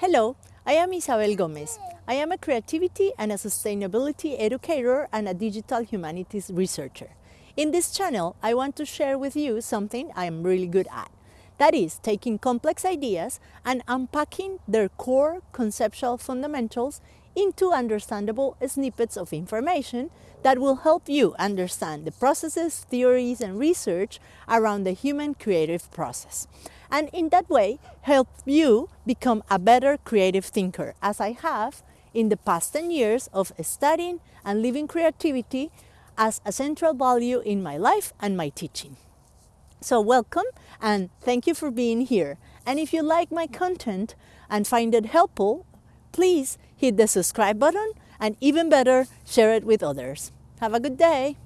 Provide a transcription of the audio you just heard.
Hello, I am Isabel Gomez. I am a creativity and a sustainability educator and a digital humanities researcher. In this channel, I want to share with you something I am really good at. That is, taking complex ideas and unpacking their core conceptual fundamentals into understandable snippets of information that will help you understand the processes, theories, and research around the human creative process. And in that way, help you become a better creative thinker, as I have in the past 10 years of studying and living creativity as a central value in my life and my teaching. So welcome and thank you for being here. And if you like my content and find it helpful, please hit the subscribe button and even better, share it with others. Have a good day.